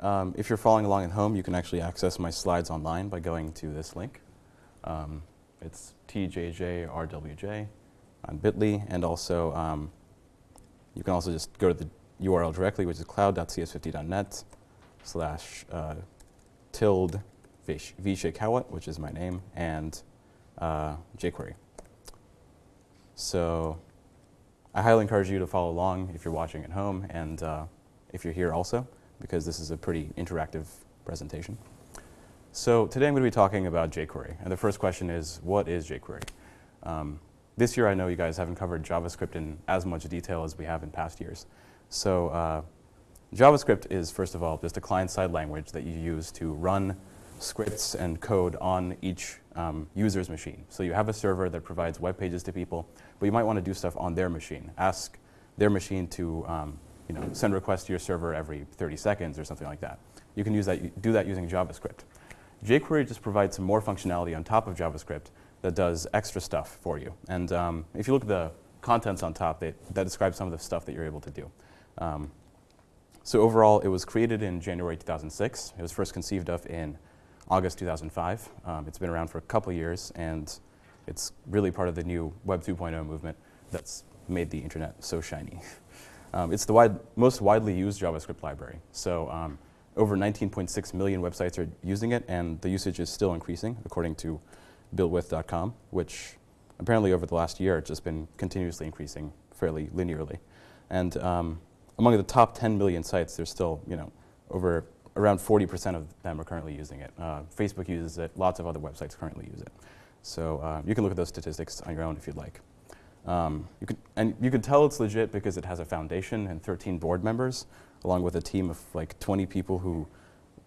Um, if you're following along at home, you can actually access my slides online by going to this link. Um, it's tjjrwj on bit.ly, and also um, you can also just go to the URL directly, which is cloud.cs50.net slash uh, tilde vshakawat, which is my name, and uh, jQuery. So I highly encourage you to follow along if you're watching at home and uh, if you're here also, because this is a pretty interactive presentation. So today I'm going to be talking about jQuery. And the first question is, what is jQuery? Um, this year I know you guys haven't covered JavaScript in as much detail as we have in past years. So uh, JavaScript is, first of all, just a client-side language that you use to run scripts and code on each um, user's machine. So you have a server that provides web pages to people, but you might want to do stuff on their machine. Ask their machine to um, you know, send requests to your server every 30 seconds or something like that. You can use that, do that using JavaScript. jQuery just provides some more functionality on top of JavaScript that does extra stuff for you. And um, if you look at the contents on top, they, that describes some of the stuff that you're able to do. Um, so overall, it was created in January 2006. It was first conceived of in August 2005. Um, it's been around for a couple years, and it's really part of the new Web 2.0 movement that's made the internet so shiny. um, it's the wide, most widely used JavaScript library. So um, over 19.6 million websites are using it, and the usage is still increasing, according to builtwith.com, which apparently over the last year it's just been continuously increasing fairly linearly. And um, among the top 10 million sites, there's still, you know, over around 40% of them are currently using it. Uh, Facebook uses it. Lots of other websites currently use it. So uh, you can look at those statistics on your own if you'd like. Um, you could, and you can tell it's legit because it has a foundation and 13 board members, along with a team of like 20 people who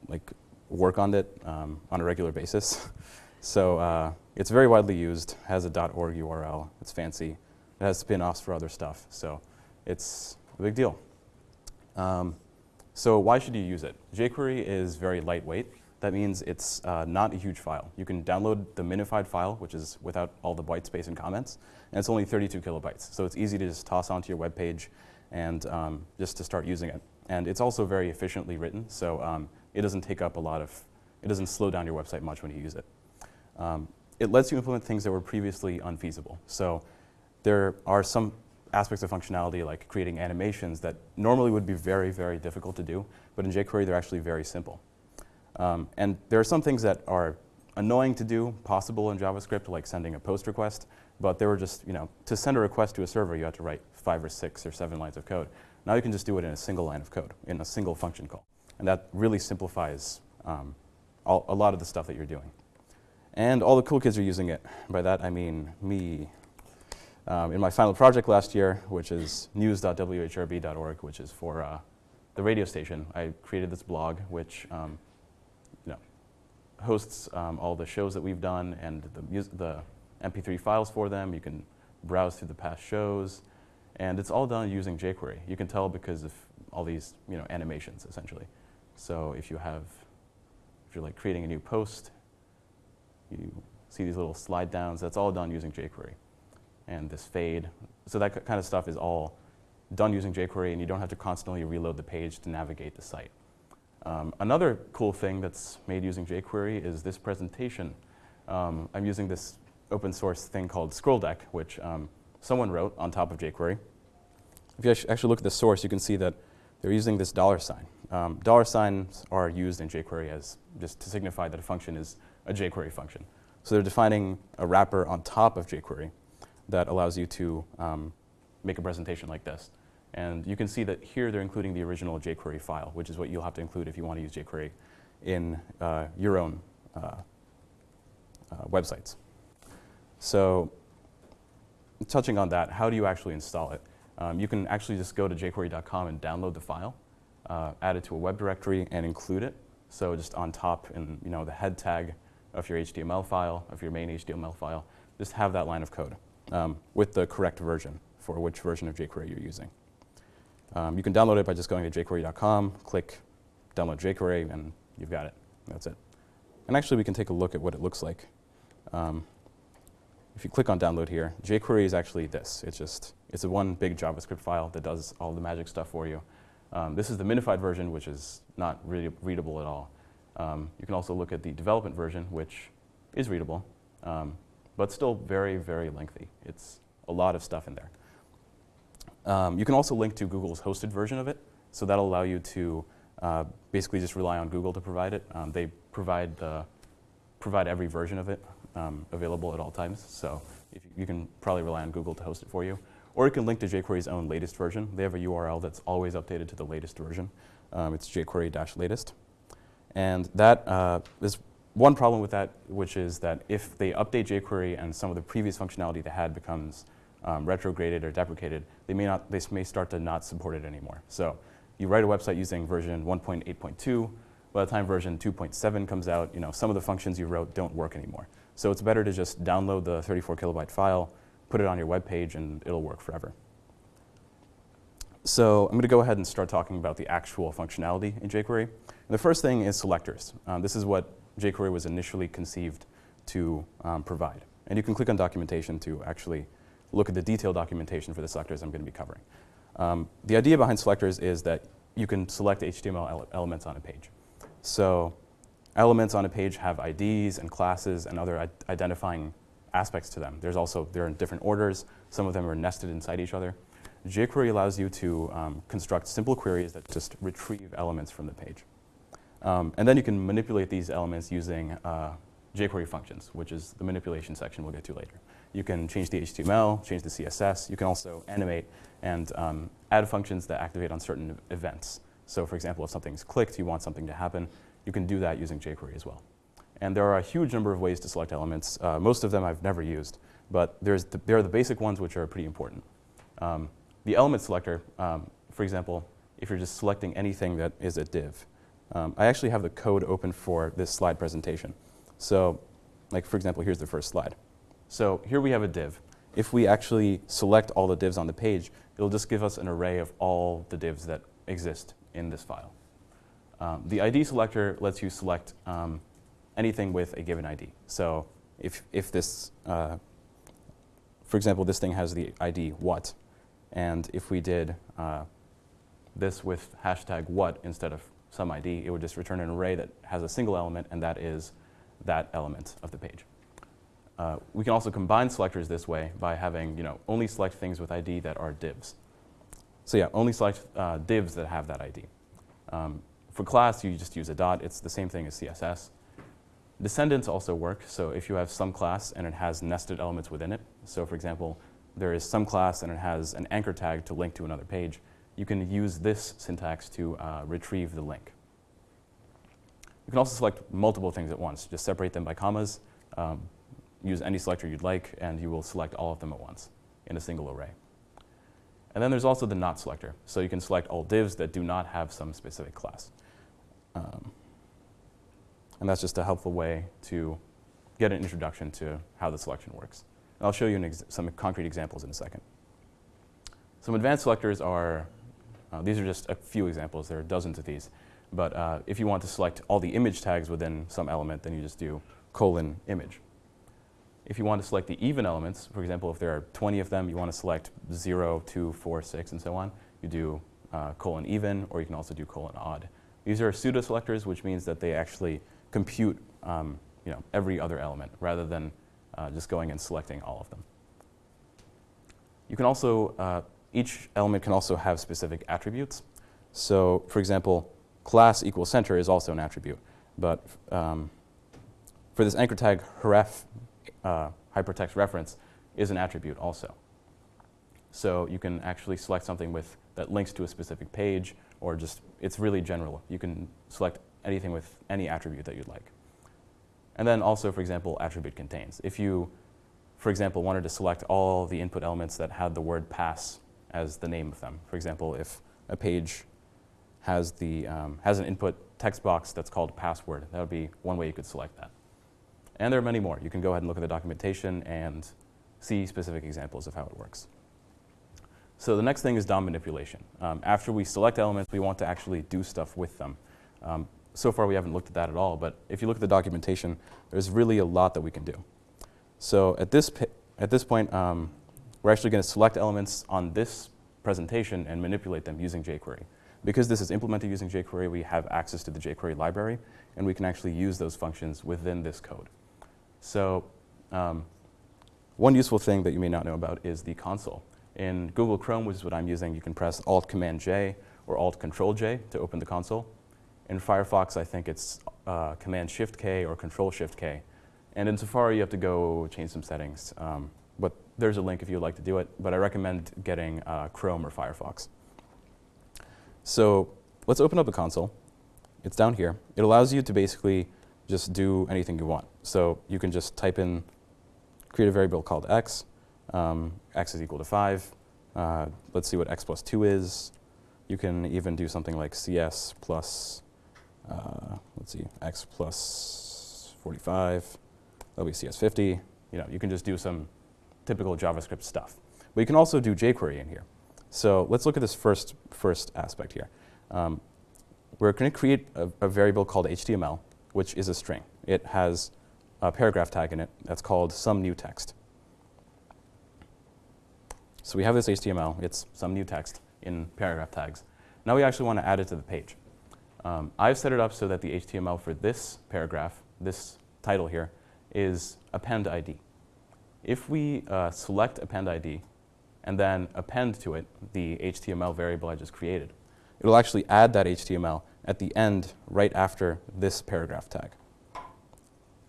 like work on it um, on a regular basis. so uh, it's very widely used, has a .org URL, it's fancy. It has spin-offs for other stuff, so it's a big deal. Um, so why should you use it? jQuery is very lightweight. That means it's uh, not a huge file. You can download the minified file, which is without all the white space and comments, and it's only 32 kilobytes. So it's easy to just toss onto your web page and um, just to start using it. And it's also very efficiently written, so um, it doesn't take up a lot of, it doesn't slow down your website much when you use it. Um, it lets you implement things that were previously unfeasible. So there are some aspects of functionality like creating animations that normally would be very, very difficult to do, but in jQuery they're actually very simple. Um, and there are some things that are annoying to do, possible in JavaScript, like sending a post request, but they were just, you know, to send a request to a server, you had to write five or six or seven lines of code. Now you can just do it in a single line of code, in a single function call. And that really simplifies um, all, a lot of the stuff that you're doing. And all the cool kids are using it. By that I mean me, um, in my final project last year, which is news.whrb.org, which is for uh, the radio station, I created this blog which um, hosts um, all the shows that we've done and the, the MP3 files for them. You can browse through the past shows. And it's all done using jQuery. You can tell because of all these you know, animations, essentially. So if you have, if you're like creating a new post, you see these little slide downs, that's all done using jQuery and this fade. So that kind of stuff is all done using jQuery, and you don't have to constantly reload the page to navigate the site. Um, another cool thing that's made using jQuery is this presentation. Um, I'm using this open source thing called Scroll Deck, which um, someone wrote on top of jQuery. If you actually look at the source, you can see that they're using this dollar sign. Um, dollar signs are used in jQuery as just to signify that a function is a jQuery function. So they're defining a wrapper on top of jQuery that allows you to um, make a presentation like this. And you can see that here they're including the original jQuery file, which is what you'll have to include if you want to use jQuery in uh, your own uh, uh, websites. So touching on that, how do you actually install it? Um, you can actually just go to jQuery.com and download the file, uh, add it to a web directory, and include it. So just on top in you know, the head tag of your HTML file, of your main HTML file, just have that line of code um, with the correct version for which version of jQuery you're using. Um, you can download it by just going to jQuery.com, click download jQuery, and you've got it. That's it. And actually, we can take a look at what it looks like. Um, if you click on download here, jQuery is actually this. It's just, it's a one big JavaScript file that does all the magic stuff for you. Um, this is the minified version, which is not really readable at all. Um, you can also look at the development version, which is readable, um, but still very, very lengthy. It's a lot of stuff in there. Um, you can also link to Google's hosted version of it, so that'll allow you to uh, basically just rely on Google to provide it. Um, they provide, the, provide every version of it um, available at all times, so you, you can probably rely on Google to host it for you. Or you can link to jQuery's own latest version. They have a URL that's always updated to the latest version. Um, it's jQuery-latest. And that uh, is one problem with that, which is that if they update jQuery and some of the previous functionality they had becomes um, retrograded or deprecated, they may, not, they may start to not support it anymore. So you write a website using version 1.8.2. By the time version 2.7 comes out, you know, some of the functions you wrote don't work anymore. So it's better to just download the 34 kilobyte file, put it on your web page, and it'll work forever. So I'm going to go ahead and start talking about the actual functionality in jQuery. And the first thing is selectors. Um, this is what jQuery was initially conceived to um, provide. And you can click on documentation to actually look at the detailed documentation for the selectors I'm going to be covering. Um, the idea behind selectors is that you can select HTML ele elements on a page. So elements on a page have IDs and classes and other identifying aspects to them. There's also, they're in different orders. Some of them are nested inside each other. jQuery allows you to um, construct simple queries that just retrieve elements from the page. Um, and then you can manipulate these elements using uh, jQuery functions, which is the manipulation section we'll get to later. You can change the HTML, change the CSS. You can also animate and um, add functions that activate on certain events. So for example, if something's clicked, you want something to happen, you can do that using jQuery as well. And there are a huge number of ways to select elements. Uh, most of them I've never used, but there's the, there are the basic ones which are pretty important. Um, the element selector, um, for example, if you're just selecting anything that is a div. Um, I actually have the code open for this slide presentation. So like for example, here's the first slide. So here we have a div. If we actually select all the divs on the page, it'll just give us an array of all the divs that exist in this file. Um, the ID selector lets you select um, anything with a given ID. So if, if this, uh, for example, this thing has the ID what, and if we did uh, this with hashtag what instead of some ID, it would just return an array that has a single element, and that is that element of the page. Uh, we can also combine selectors this way by having, you know, only select things with ID that are divs. So yeah, only select uh, divs that have that ID. Um, for class, you just use a dot. It's the same thing as CSS. Descendants also work. So if you have some class and it has nested elements within it, so for example, there is some class and it has an anchor tag to link to another page, you can use this syntax to uh, retrieve the link. You can also select multiple things at once. Just separate them by commas, um, use any selector you'd like, and you will select all of them at once in a single array. And then there's also the not selector. So you can select all divs that do not have some specific class. Um, and that's just a helpful way to get an introduction to how the selection works. And I'll show you some concrete examples in a second. Some advanced selectors are, uh, these are just a few examples. There are dozens of these. But uh, if you want to select all the image tags within some element, then you just do colon image. If you want to select the even elements, for example, if there are 20 of them, you want to select 0, 2, 4, 6, and so on, you do uh, colon even, or you can also do colon odd. These are pseudo selectors, which means that they actually compute um, you know, every other element rather than uh, just going and selecting all of them. You can also, uh, each element can also have specific attributes. So for example, class equals center is also an attribute. But um, for this anchor tag, href uh, hypertext reference is an attribute also. So you can actually select something with that links to a specific page or just, it's really general. You can select anything with any attribute that you'd like. And then also, for example, attribute contains. If you, for example, wanted to select all the input elements that had the word pass as the name of them, for example, if a page has, the, um, has an input text box that's called password. That would be one way you could select that. And there are many more. You can go ahead and look at the documentation and see specific examples of how it works. So the next thing is DOM manipulation. Um, after we select elements, we want to actually do stuff with them. Um, so far, we haven't looked at that at all, but if you look at the documentation, there's really a lot that we can do. So at this, at this point, um, we're actually going to select elements on this presentation and manipulate them using jQuery. Because this is implemented using jQuery, we have access to the jQuery library, and we can actually use those functions within this code. So um, one useful thing that you may not know about is the console. In Google Chrome, which is what I'm using, you can press Alt-Command-J or Alt-Control-J to open the console. In Firefox, I think it's uh, Command-Shift-K or Control-Shift-K. And in Safari, you have to go change some settings. Um, but there's a link if you'd like to do it. But I recommend getting uh, Chrome or Firefox. So let's open up the console. It's down here. It allows you to basically just do anything you want. So you can just type in, create a variable called x. Um, x is equal to 5. Uh, let's see what x plus 2 is. You can even do something like cs plus, uh, let's see, x plus 45. That'll be cs50. You know, you can just do some typical JavaScript stuff. But you can also do jQuery in here. So let's look at this first, first aspect here. Um, we're going to create a, a, variable called HTML, which is a string. It has a paragraph tag in it that's called some new text. So we have this HTML. It's some new text in paragraph tags. Now we actually want to add it to the page. Um, I've set it up so that the HTML for this paragraph, this title here, is append ID. If we uh, select append ID and then append to it the HTML variable I just created, it will actually add that HTML at the end right after this paragraph tag.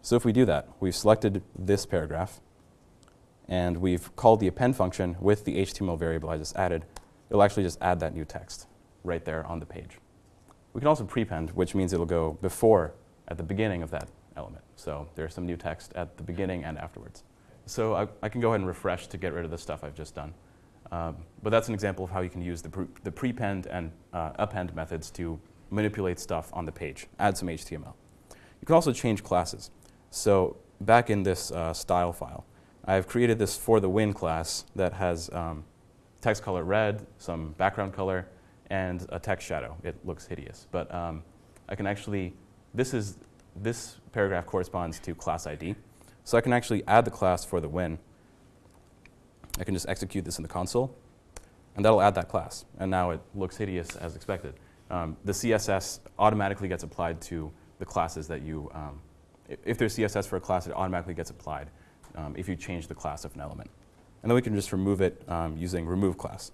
So if we do that, we've selected this paragraph, and we've called the append function with the HTML variable I just added, it'll actually just add that new text right there on the page. We can also prepend, which means it'll go before, at the beginning of that element. So there's some new text at the beginning and afterwards. So I, I, can go ahead and refresh to get rid of the stuff I've just done. Um, but that's an example of how you can use the, pre the prepend and uh, append methods to manipulate stuff on the page, add some HTML. You can also change classes. So back in this uh, style file, I've created this for the win class that has um, text color red, some background color, and a text shadow. It looks hideous. But um, I can actually, this is, this paragraph corresponds to class ID. So I can actually add the class for the win. I can just execute this in the console, and that'll add that class. And now it looks hideous as expected. Um, the CSS automatically gets applied to the classes that you, um, if there's CSS for a class, it automatically gets applied um, if you change the class of an element. And then we can just remove it um, using remove class.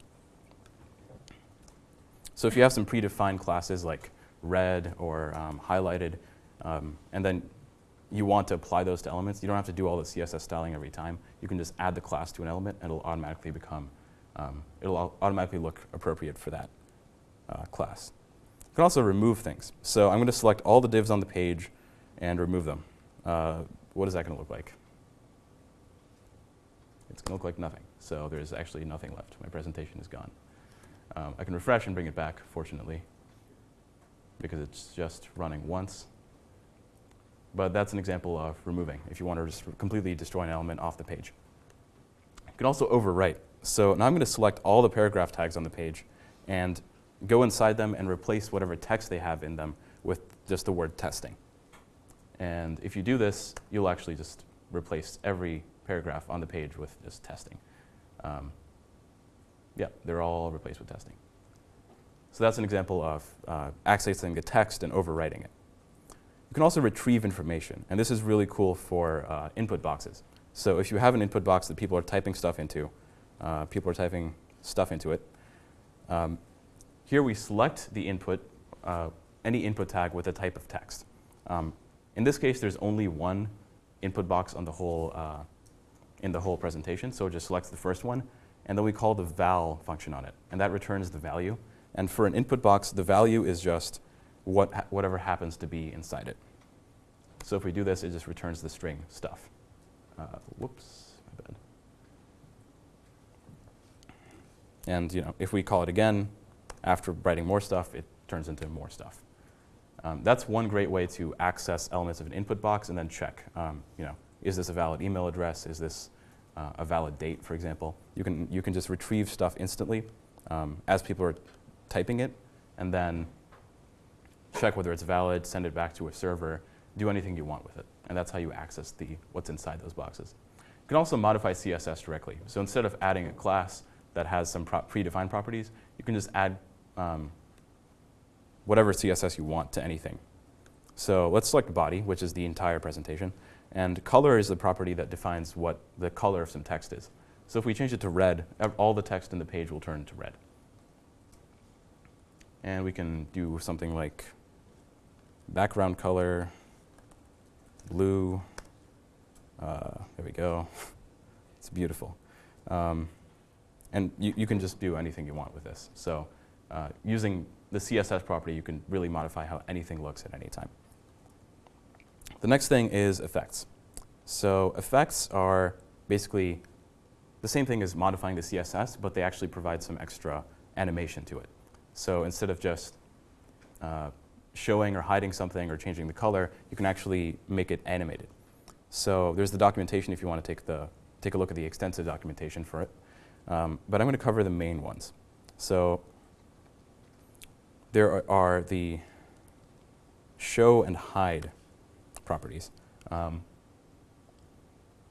So if you have some predefined classes like red or um, highlighted, um, and then you want to apply those to elements, you don't have to do all the CSS styling every time. You can just add the class to an element and it'll automatically become, um, it'll automatically look appropriate for that uh, class. You can also remove things. So I'm going to select all the divs on the page and remove them. Uh, what is that going to look like? It's going to look like nothing. So there's actually nothing left. My presentation is gone. Um, I can refresh and bring it back, fortunately, because it's just running once. But that's an example of removing, if you want to just completely destroy an element off the page. You can also overwrite. So now I'm going to select all the paragraph tags on the page and go inside them and replace whatever text they have in them with just the word testing. And if you do this, you'll actually just replace every paragraph on the page with just testing. Um, yeah, they're all replaced with testing. So that's an example of uh, accessing the text and overwriting it. You can also retrieve information, and this is really cool for uh, input boxes. So if you have an input box that people are typing stuff into, uh, people are typing stuff into it, um, here we select the input, uh, any input tag with a type of text. Um, in this case, there's only one input box on the whole, uh, in the whole presentation, so it just selects the first one, and then we call the val function on it, and that returns the value. And for an input box, the value is just what ha whatever happens to be inside it. So if we do this, it just returns the string stuff. Uh, whoops, my bad. And you know, if we call it again, after writing more stuff, it turns into more stuff. Um, that's one great way to access elements of an input box and then check, um, you know, is this a valid email address? Is this uh, a valid date, for example? You can, you can just retrieve stuff instantly um, as people are typing it, and then check whether it's valid, send it back to a server, do anything you want with it. And that's how you access the, what's inside those boxes. You can also modify CSS directly. So instead of adding a class that has some pro predefined properties, you can just add um, whatever CSS you want to anything. So let's select body, which is the entire presentation. And color is the property that defines what the color of some text is. So if we change it to red, all the text in the page will turn to red. And we can do something like background color, blue. Uh, there we go. it's beautiful. Um, and you, you, can just do anything you want with this. So uh, using the CSS property, you can really modify how anything looks at any time. The next thing is effects. So effects are basically the same thing as modifying the CSS, but they actually provide some extra animation to it. So instead of just uh, showing or hiding something or changing the color, you can actually make it animated. So there's the documentation if you want to take, the, take a look at the extensive documentation for it. Um, but I'm going to cover the main ones. So there are, are the show and hide properties. Um,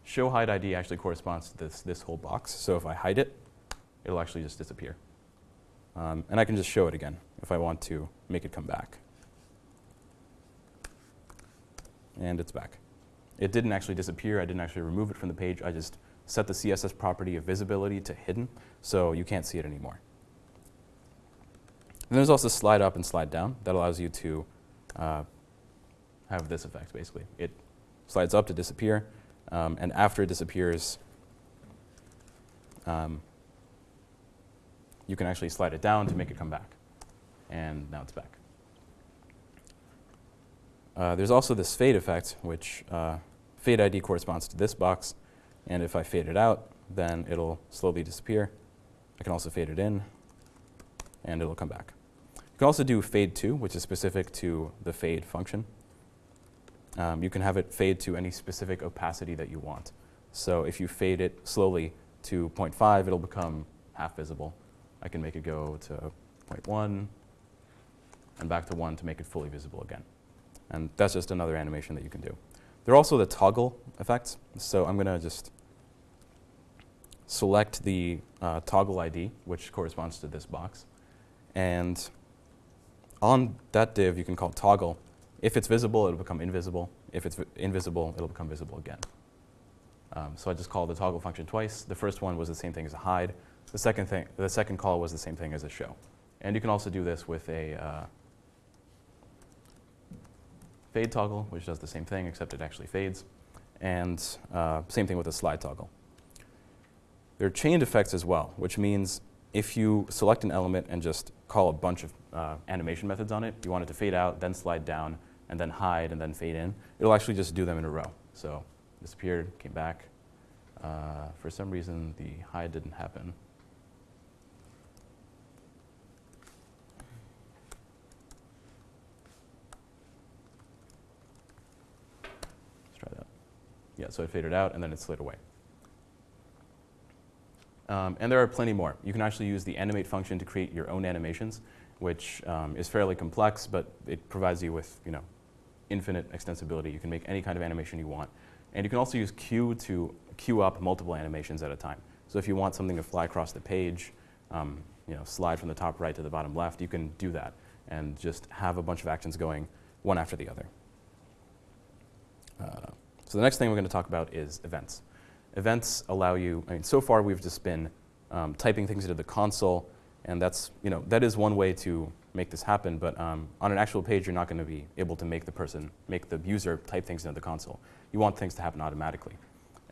show hide ID actually corresponds to this, this whole box. So if I hide it, it'll actually just disappear. Um, and I can just show it again if I want to make it come back. And it's back. It didn't actually disappear. I didn't actually remove it from the page. I just set the CSS property of visibility to hidden, so you can't see it anymore. And there's also slide up and slide down. That allows you to uh, have this effect, basically. It slides up to disappear, um, and after it disappears, um, you can actually slide it down to make it come back. And now it's back. Uh, there's also this fade effect, which uh, fade ID corresponds to this box. And if I fade it out, then it'll slowly disappear. I can also fade it in, and it'll come back. You can also do fade to, which is specific to the fade function. Um, you can have it fade to any specific opacity that you want. So if you fade it slowly to 0.5, it'll become half visible. I can make it go to 0.1 and back to 1 to make it fully visible again. And that's just another animation that you can do. There are also the toggle effects. So I'm going to just select the uh, toggle ID, which corresponds to this box. And on that div, you can call toggle. If it's visible, it'll become invisible. If it's invisible, it'll become visible again. Um, so I just call the toggle function twice. The first one was the same thing as a hide. The second, thing, the second call was the same thing as a show. And you can also do this with a uh, fade toggle, which does the same thing, except it actually fades. And uh, same thing with a slide toggle. There are chained effects as well, which means if you select an element and just call a bunch of uh, animation methods on it, you want it to fade out, then slide down, and then hide, and then fade in, it'll actually just do them in a row. So disappeared, came back. Uh, for some reason, the hide didn't happen. Let's try that. Yeah, so it faded out, and then it slid away. Um, and there are plenty more. You can actually use the animate function to create your own animations, which um, is fairly complex, but it provides you with you know, infinite extensibility. You can make any kind of animation you want. And you can also use queue to queue up multiple animations at a time. So if you want something to fly across the page, um, you know, slide from the top right to the bottom left, you can do that and just have a bunch of actions going one after the other. Uh, so the next thing we're going to talk about is events. Events allow you, I mean, so far we've just been um, typing things into the console, and that's, you know, that is one way to make this happen, but um, on an actual page, you're not going to be able to make the person, make the user type things into the console. You want things to happen automatically.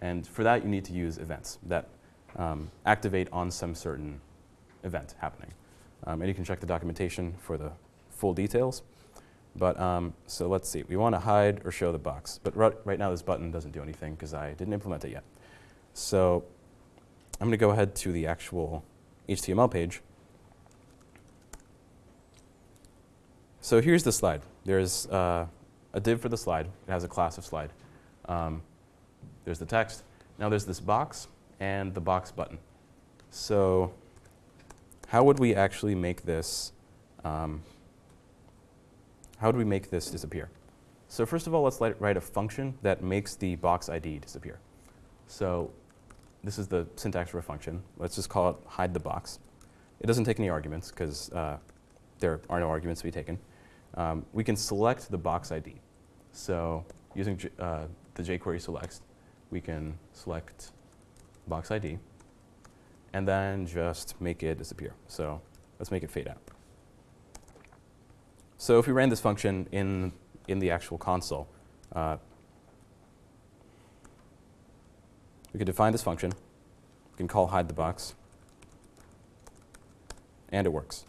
And for that, you need to use events that um, activate on some certain event happening. Um, and you can check the documentation for the full details. But um, so let's see, we want to hide or show the box. But right, now this button doesn't do anything because I didn't implement it yet. So I'm going to go ahead to the actual HTML page. So here's the slide. There's uh, a div for the slide. It has a class of slide. Um, there's the text. Now there's this box and the box button. So how would we actually make this, um, how do we make this disappear? So first of all, let's write a function that makes the box ID disappear. So this is the syntax for a function. Let's just call it hide the box. It doesn't take any arguments because uh, there are no arguments to be taken. um, we can select the box ID. So using uh, the jQuery selects, we can select box ID and then just make it disappear. So let's make it fade out. So if we ran this function in, in the actual console, uh, we could define this function. We can call hide the box. And it works.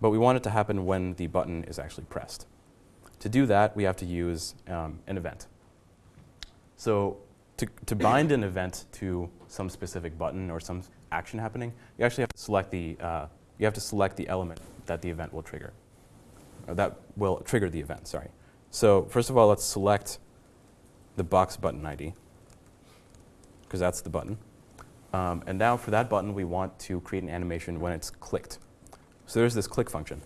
But we want it to happen when the button is actually pressed. To do that, we have to use um, an event. So to, to bind an event to some specific button or some action happening, you actually have to select the, uh, you have to select the element that the event will trigger. Or that will trigger the event, sorry. So first of all, let's select the box button ID, because that's the button. Um, and now for that button, we want to create an animation when it's clicked. So there's this click function.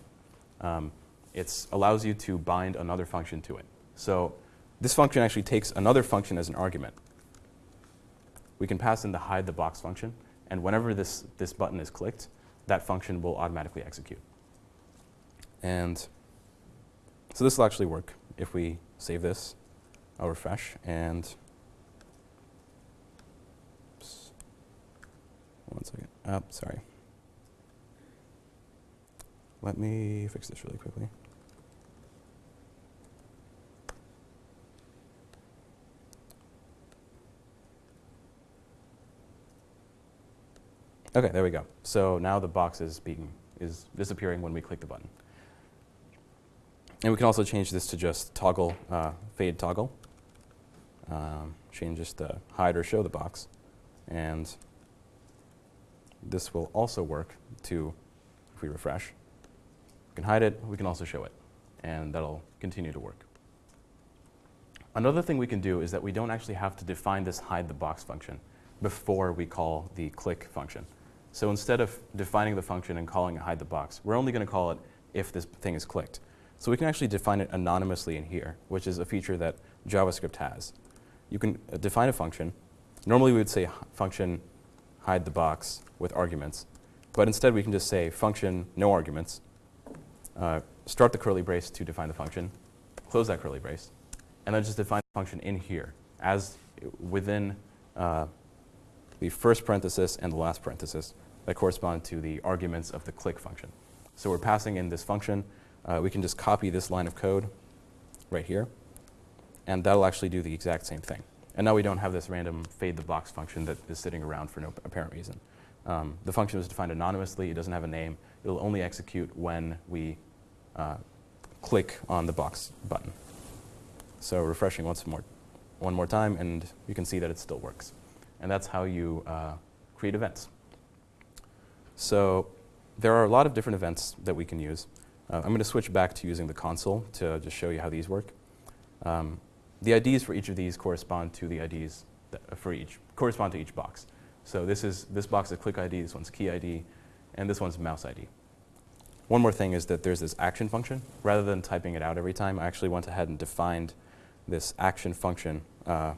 Um, it allows you to bind another function to it. So this function actually takes another function as an argument. We can pass in the hide the box function, and whenever this, this button is clicked, that function will automatically execute. And so this will actually work if we save this, I'll refresh, and oops, one second. Oh, sorry. Let me fix this really quickly. Okay, there we go. So now the box is being is disappearing when we click the button. And we can also change this to just toggle, uh, fade toggle. Um, change this to hide or show the box. And this will also work to, if we refresh, we can hide it, we can also show it. And that'll continue to work. Another thing we can do is that we don't actually have to define this hide the box function before we call the click function. So instead of defining the function and calling it hide the box, we're only going to call it if this thing is clicked. So we can actually define it anonymously in here, which is a feature that JavaScript has. You can uh, define a function. Normally we would say function hide the box with arguments. But instead we can just say function no arguments, uh, start the curly brace to define the function, close that curly brace, and then just define the function in here as within uh, the first parenthesis and the last parenthesis that correspond to the arguments of the click function. So we're passing in this function. Uh, we can just copy this line of code right here, and that'll actually do the exact same thing. And now we don't have this random fade the box function that is sitting around for no apparent reason. Um, the function is defined anonymously. It doesn't have a name. It'll only execute when we uh, click on the box button. So refreshing once more, one more time, and you can see that it still works. And that's how you uh, create events. So there are a lot of different events that we can use. Uh, I'm going to switch back to using the console to just show you how these work. Um, the IDs for each of these correspond to the IDs for each, correspond to each box. So this is, this box is click ID, this one's key ID, and this one's mouse ID. One more thing is that there's this action function. Rather than typing it out every time, I actually went ahead and defined this action function uh,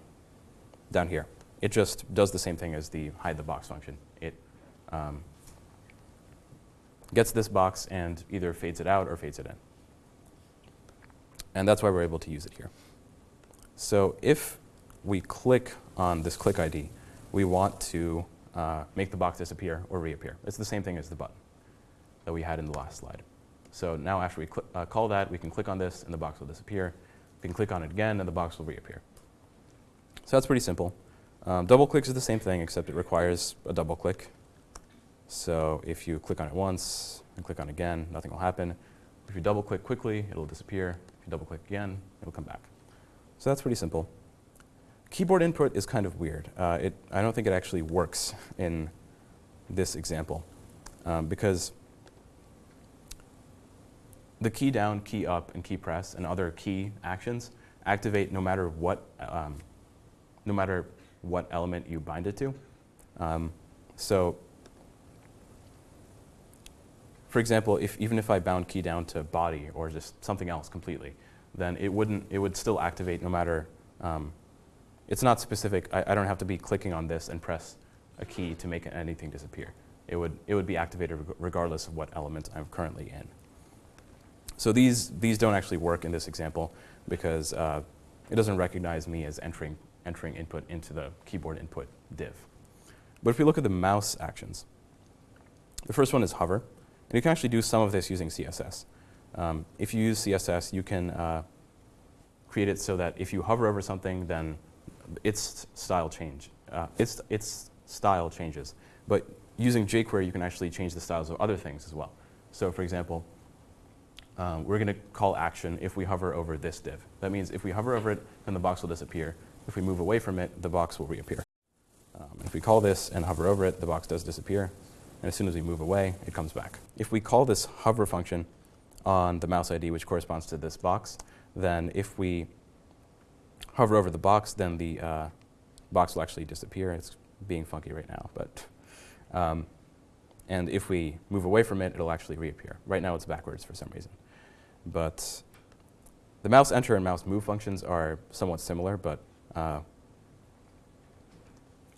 down here it just does the same thing as the hide the box function. It um, gets this box and either fades it out or fades it in. And that's why we're able to use it here. So if we click on this click ID, we want to uh, make the box disappear or reappear. It's the same thing as the button that we had in the last slide. So now after we uh, call that, we can click on this and the box will disappear. We can click on it again and the box will reappear. So that's pretty simple. Um, double clicks is the same thing, except it requires a double click. So if you click on it once and click on again, nothing will happen. If you double click quickly, it'll disappear. If you double click again, it'll come back. So that's pretty simple. Keyboard input is kind of weird. Uh, it, I don't think it actually works in this example um, because the key down, key up, and key press and other key actions activate no matter what, um, no matter what element you bind it to. Um, so for example, if, even if I bound key down to body or just something else completely, then it wouldn't, it would still activate no matter, um, it's not specific. I, I, don't have to be clicking on this and press a key to make anything disappear. It would, it would be activated regardless of what element I'm currently in. So these, these don't actually work in this example because uh, it doesn't recognize me as entering, entering input into the keyboard input div. But if we look at the mouse actions, the first one is hover. And you can actually do some of this using CSS. Um, if you use CSS, you can uh, create it so that if you hover over something, then its style change. Uh, its, its style changes. But using jQuery, you can actually change the styles of other things as well. So for example, um, we're going to call action if we hover over this div. That means if we hover over it, then the box will disappear. If we move away from it, the box will reappear. Um, if we call this and hover over it, the box does disappear. And as soon as we move away, it comes back. If we call this hover function on the mouse ID, which corresponds to this box, then if we hover over the box, then the uh, box will actually disappear. It's being funky right now, but um, and if we move away from it, it'll actually reappear. Right now it's backwards for some reason. But the mouse enter and mouse move functions are somewhat similar, but uh,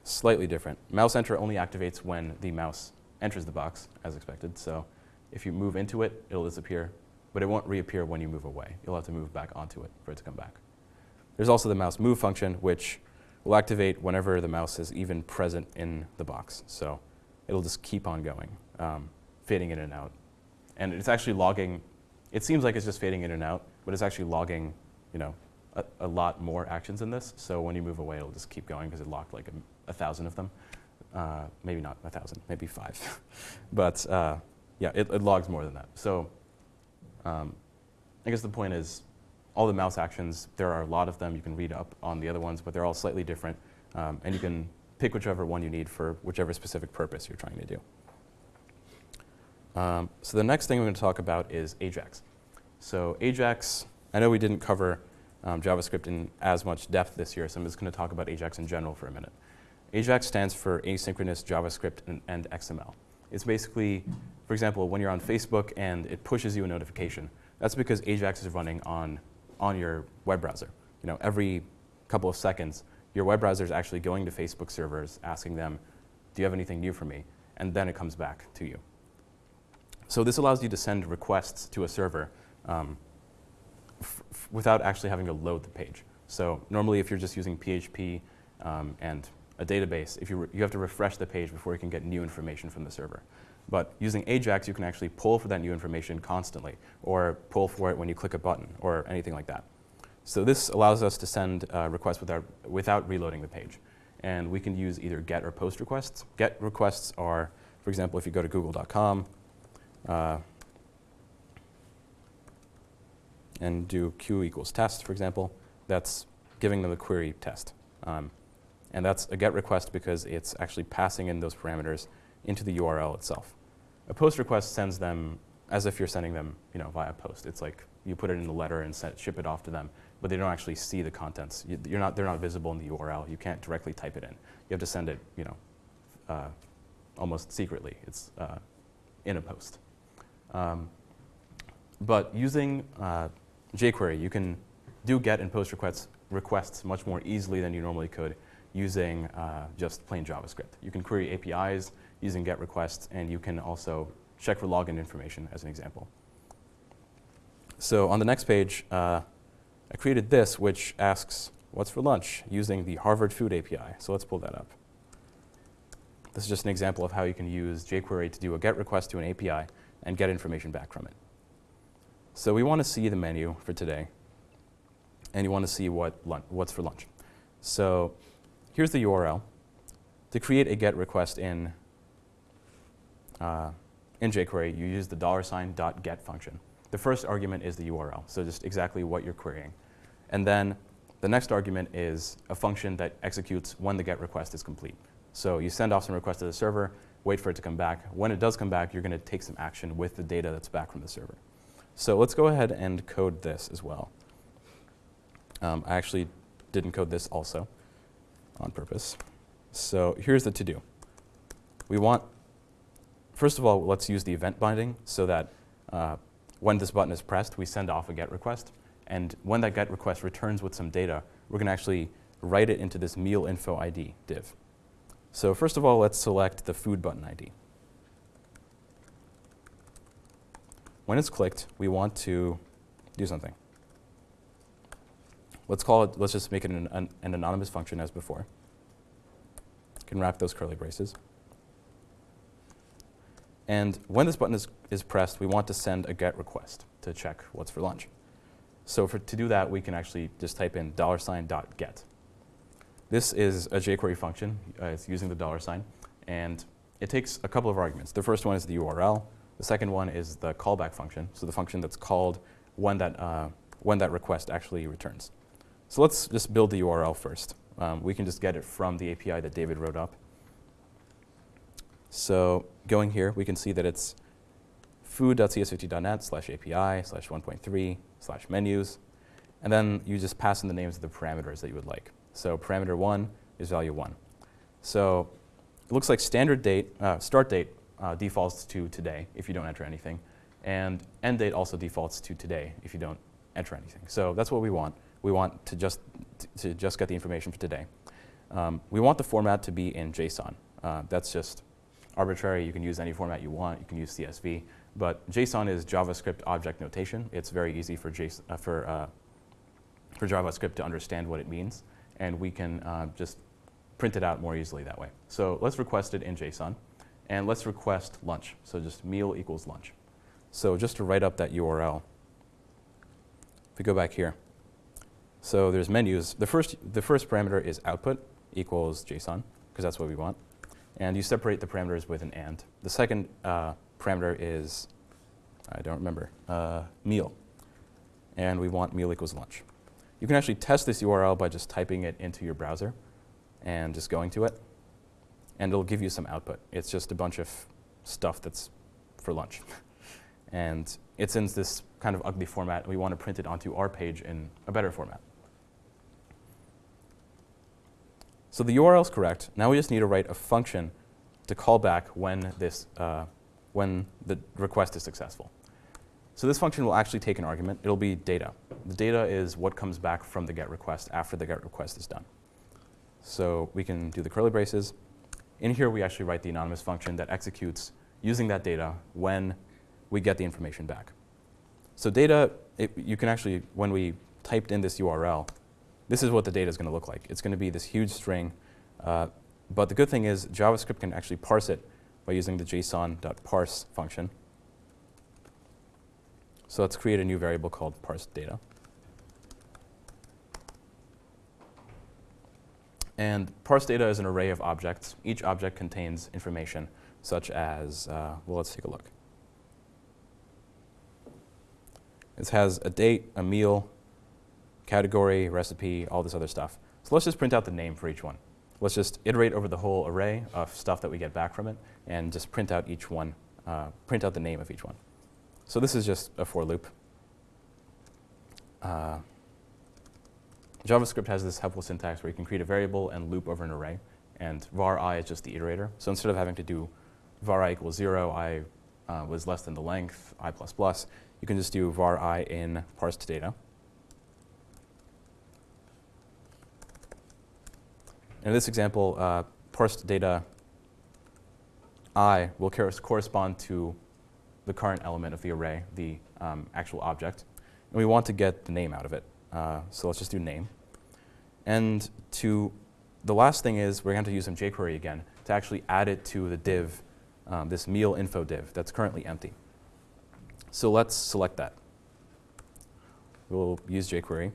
slightly different. Mouse enter only activates when the mouse enters the box, as expected. So if you move into it, it'll disappear, but it won't reappear when you move away. You'll have to move back onto it for it to come back. There's also the mouse move function, which will activate whenever the mouse is even present in the box. So it'll just keep on going, um, fading in and out. And it's actually logging, it seems like it's just fading in and out, but it's actually logging, you know, a, a lot more actions in this. So when you move away, it'll just keep going because it locked like a, a, thousand of them. Uh, maybe not a thousand, maybe five. but uh, yeah, it, it, logs more than that. So um, I guess the point is all the mouse actions, there are a lot of them. You can read up on the other ones, but they're all slightly different. Um, and you can pick whichever one you need for whichever specific purpose you're trying to do. Um, so the next thing I'm going to talk about is AJAX. So AJAX, I know we didn't cover um, JavaScript in as much depth this year, so I'm just going to talk about AJAX in general for a minute. AJAX stands for Asynchronous JavaScript and, and XML. It's basically, for example, when you're on Facebook and it pushes you a notification, that's because AJAX is running on, on your web browser. You know, every couple of seconds, your web browser is actually going to Facebook servers, asking them, do you have anything new for me? And then it comes back to you. So this allows you to send requests to a server um, without actually having to load the page. So normally if you're just using PHP um, and a database, if you, you have to refresh the page before you can get new information from the server. But using AJAX, you can actually pull for that new information constantly, or pull for it when you click a button, or anything like that. So this allows us to send uh, requests without, without reloading the page. And we can use either GET or POST requests. GET requests are, for example, if you go to google.com uh, and do q equals test, for example, that's giving them a query test. Um, and that's a GET request because it's actually passing in those parameters into the URL itself. A POST request sends them as if you're sending them you know, via post. It's like you put it in the letter and ship it off to them but they don't actually see the contents. You, are not, they're not visible in the URL. You can't directly type it in. You have to send it, you know, uh, almost secretly. It's uh, in a post. Um, but using uh, jQuery, you can do GET and POST requests, requests much more easily than you normally could using uh, just plain JavaScript. You can query APIs using GET requests, and you can also check for login information as an example. So on the next page, uh, I created this, which asks, what's for lunch, using the Harvard Food API. So let's pull that up. This is just an example of how you can use jQuery to do a GET request to an API and get information back from it. So we want to see the menu for today, and you want to see what what's for lunch. So here's the URL. To create a GET request in, uh, in jQuery, you use the dollar sign dot $get function. The first argument is the URL, so just exactly what you're querying. And then the next argument is a function that executes when the GET request is complete. So you send off some request to the server, wait for it to come back. When it does come back, you're going to take some action with the data that's back from the server. So let's go ahead and code this as well. Um, I actually didn't code this also on purpose. So here's the to-do. We want, first of all, let's use the event binding so that uh, when this button is pressed, we send off a GET request. And when that GET request returns with some data, we're going to actually write it into this meal info ID div. So first of all, let's select the food button ID. when it's clicked, we want to do something. Let's call it, let's just make it an, an, an anonymous function as before. Can wrap those curly braces. And when this button is, is pressed, we want to send a GET request to check what's for lunch. So for, to do that, we can actually just type in dollar sign dot get. This is a jQuery function. Uh, it's using the dollar sign. And it takes a couple of arguments. The first one is the URL. The second one is the callback function, so the function that's called when that, uh, when that request actually returns. So let's just build the URL first. Um, we can just get it from the API that David wrote up. So going here, we can see that it's food.cs50.net slash API slash 1.3 slash menus. And then you just pass in the names of the parameters that you would like. So parameter 1 is value 1. So it looks like standard date, uh, start date uh, defaults to today if you don't enter anything. And end date also defaults to today if you don't enter anything. So that's what we want. We want to just, to just get the information for today. Um, we want the format to be in JSON. Uh, that's just arbitrary. You can use any format you want. You can use CSV. But JSON is JavaScript object notation. It's very easy for, JSON, uh, for, uh, for JavaScript to understand what it means. And we can uh, just print it out more easily that way. So let's request it in JSON. And let's request lunch. So just meal equals lunch. So just to write up that URL, if we go back here, so there's menus. The first, the first parameter is output equals JSON, because that's what we want. And you separate the parameters with an AND. The second uh, parameter is, I don't remember, uh, meal. And we want meal equals lunch. You can actually test this URL by just typing it into your browser and just going to it and it'll give you some output. It's just a bunch of stuff that's for lunch. and it's in this kind of ugly format. We want to print it onto our page in a better format. So the URL is correct. Now we just need to write a function to call back when, this, uh, when the request is successful. So this function will actually take an argument. It'll be data. The data is what comes back from the GET request after the GET request is done. So we can do the curly braces. In here, we actually write the anonymous function that executes using that data when we get the information back. So data, it, you can actually, when we typed in this URL, this is what the data is going to look like. It's going to be this huge string. Uh, but the good thing is JavaScript can actually parse it by using the json.parse function. So let's create a new variable called parse data. And parse data is an array of objects. Each object contains information such as, uh, well, let's take a look. It has a date, a meal, category, recipe, all this other stuff. So let's just print out the name for each one. Let's just iterate over the whole array of stuff that we get back from it and just print out each one, uh, print out the name of each one. So this is just a for loop. Uh, JavaScript has this helpful syntax where you can create a variable and loop over an array. And var i is just the iterator. So instead of having to do var i equals 0, i uh, was less than the length, i plus plus, you can just do var i in parsed data. In this example, uh, parsed data i will correspond to the current element of the array, the um, actual object. And we want to get the name out of it. Uh, so let's just do name. And to the last thing is we're going to use some jQuery again to actually add it to the div, um, this meal info div that's currently empty. So let's select that. We'll use jQuery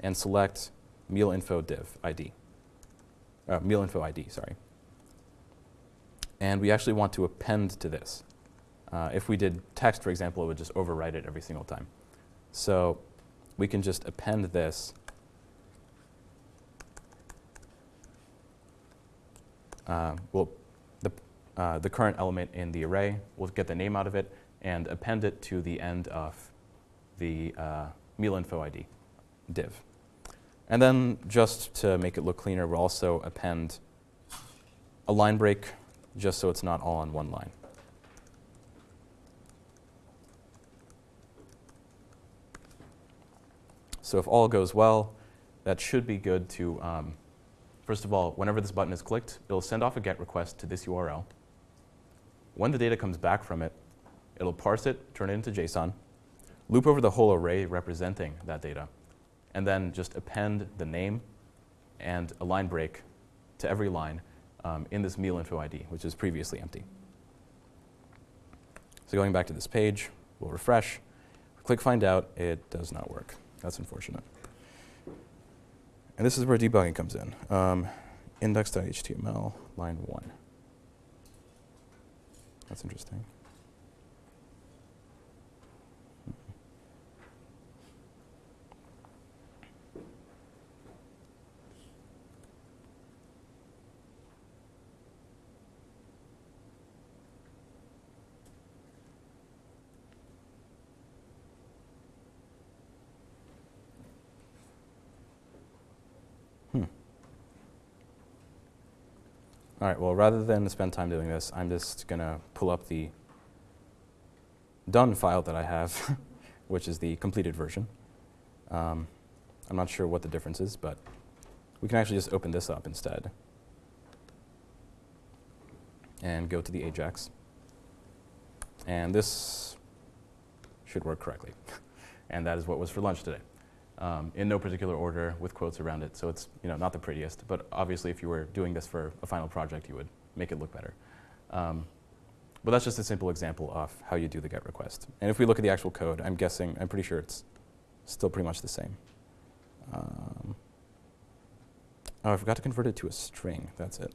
and select meal info div ID, uh, meal info ID, sorry. And we actually want to append to this. Uh, if we did text, for example, it would just overwrite it every single time. So we can just append this uh, will the, uh, the current element in the array, we'll get the name out of it and append it to the end of the uh, meal info ID div. And then just to make it look cleaner, we'll also append a line break just so it's not all on one line. So if all goes well, that should be good to um, First of all, whenever this button is clicked, it'll send off a GET request to this URL. When the data comes back from it, It'll parse it, turn it into JSON, loop over the whole array representing that data, and then just append the name and a line break to every line um, in this meal info ID, which is previously empty. So going back to this page, we'll refresh. Click find out, it does not work. That's unfortunate. And this is where debugging comes in. Um, index.html, line 1. That's interesting. All right, well, rather than spend time doing this, I'm just going to pull up the done file that I have, which is the completed version. Um, I'm not sure what the difference is, but we can actually just open this up instead and go to the Ajax. And this should work correctly. and that is what was for lunch today um, in no particular order with quotes around it. So it's you know, not the prettiest, but obviously if you were doing this for a final project, you would make it look better. Um, but that's just a simple example of how you do the GET request. And if we look at the actual code, I'm guessing, I'm pretty sure it's still pretty much the same. Um, oh, I forgot to convert it to a string. That's it.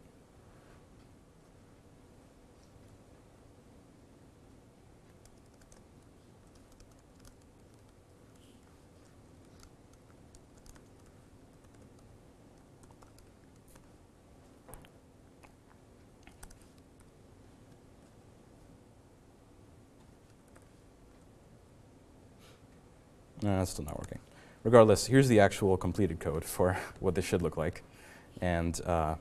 No, it's still not working. Regardless, here's the actual completed code for what this should look like. And uh,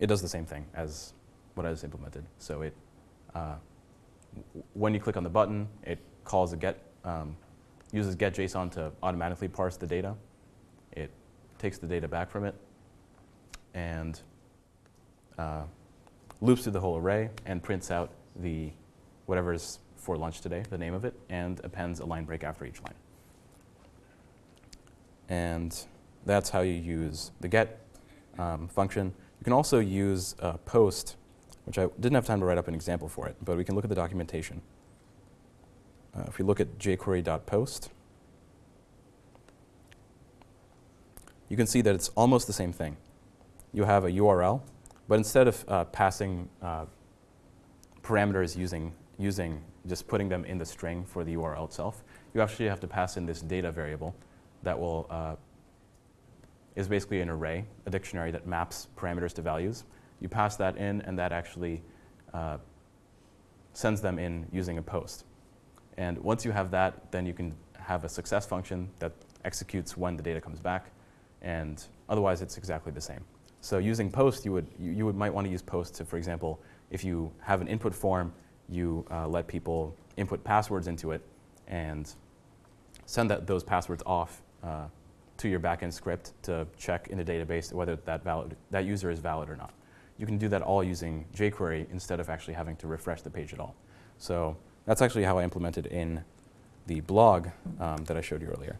it does the same thing as what I just implemented. So it, uh, when you click on the button, it calls a get, um, uses get.json to automatically parse the data. It takes the data back from it and uh, loops through the whole array and prints out the whatever is for lunch today, the name of it, and appends a line break after each line. And that's how you use the get um, function. You can also use post, which I didn't have time to write up an example for it, but we can look at the documentation. Uh, if we look at jquery.post, you can see that it's almost the same thing. You have a URL, but instead of uh, passing uh, parameters using, using just putting them in the string for the URL itself, you actually have to pass in this data variable that will uh, is basically an array, a dictionary that maps parameters to values. You pass that in, and that actually uh, sends them in using a post. And once you have that, then you can have a success function that executes when the data comes back, and otherwise it's exactly the same. So using post, you would you, you would might want to use post to, for example, if you have an input form, you uh, let people input passwords into it, and send that, those passwords off uh, to your backend script to check in the database whether that, valid, that user is valid or not. You can do that all using jQuery instead of actually having to refresh the page at all. So that's actually how I implemented in the blog um, that I showed you earlier.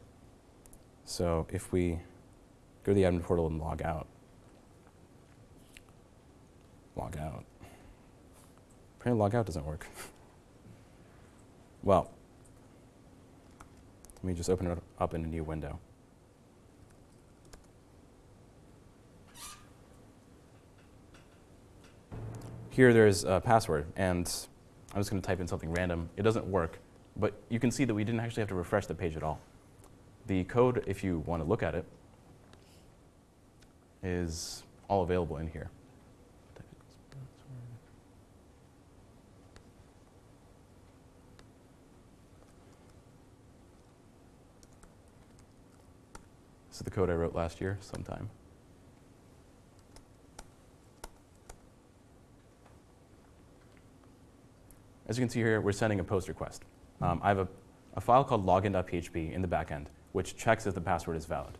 So if we go to the admin portal and log out, log out. Apparently log out doesn't work. well, let me just open it up in a new window. Here there's a password, and I'm just going to type in something random. It doesn't work, but you can see that we didn't actually have to refresh the page at all. The code, if you want to look at it, is all available in here. This the code I wrote last year sometime. As you can see here, we're sending a post request. Um, I have a, a file called login.php in the backend, which checks if the password is valid.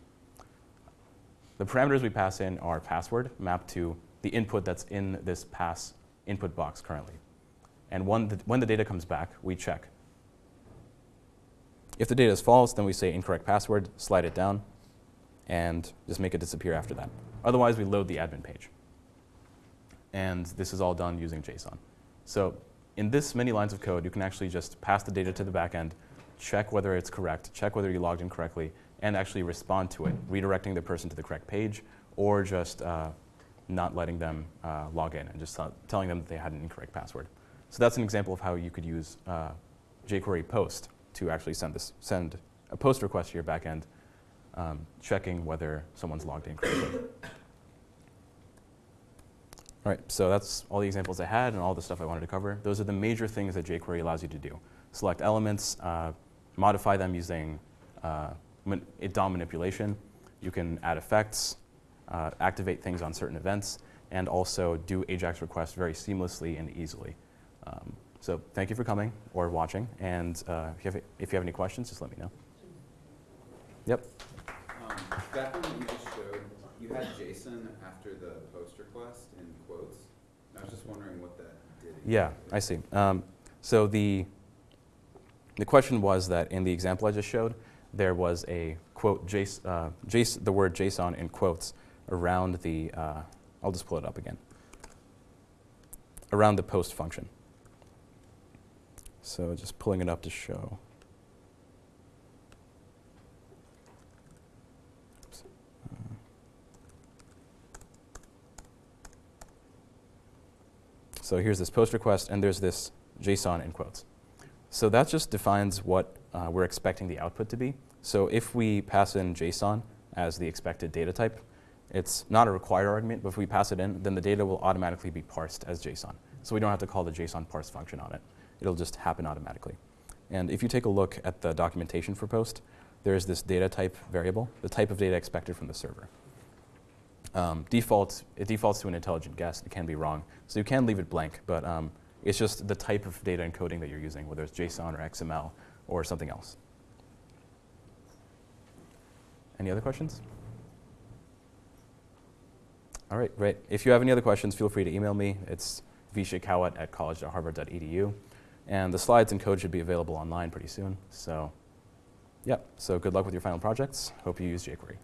The parameters we pass in are password mapped to the input that's in this pass input box currently. And the, when the data comes back, we check. If the data is false, then we say incorrect password, slide it down, and just make it disappear after that. Otherwise, we load the admin page. And this is all done using JSON. So in this many lines of code, you can actually just pass the data to the backend, check whether it's correct, check whether you logged in correctly, and actually respond to it, redirecting the person to the correct page, or just uh, not letting them uh, log in and just telling them that they had an incorrect password. So that's an example of how you could use uh, jQuery post to actually send this send a post request to your backend, um, checking whether someone's logged in correctly. All right, so that's all the examples I had and all the stuff I wanted to cover. Those are the major things that jQuery allows you to do. Select elements, uh, modify them using uh, DOM manipulation. You can add effects, uh, activate things on certain events, and also do AJAX requests very seamlessly and easily. Um, so thank you for coming or watching, and uh, if, you have, if you have any questions, just let me know. Yep. That one you just showed, you had JSON after the post request in quotes. I was just wondering what that did. Yeah, I see. Um, so the, the question was that in the example I just showed, there was a quote, JSON, uh, JSON, the word JSON in quotes around the, uh, I'll just pull it up again, around the post function. So just pulling it up to show. So here's this post request, and there's this JSON in quotes. So that just defines what uh, we're expecting the output to be. So if we pass in JSON as the expected data type, it's not a required argument, but if we pass it in, then the data will automatically be parsed as JSON. So we don't have to call the JSON parse function on it. It'll just happen automatically. And if you take a look at the documentation for post, there is this data type variable, the type of data expected from the server. Um, default, it defaults to an intelligent guess. It can be wrong. So you can leave it blank, but um, it's just the type of data encoding that you're using, whether it's JSON or XML or something else. Any other questions? All right, great. If you have any other questions, feel free to email me. It's vshikawat at college.harvard.edu. And the slides and code should be available online pretty soon. So, yeah, so good luck with your final projects. Hope you use jQuery.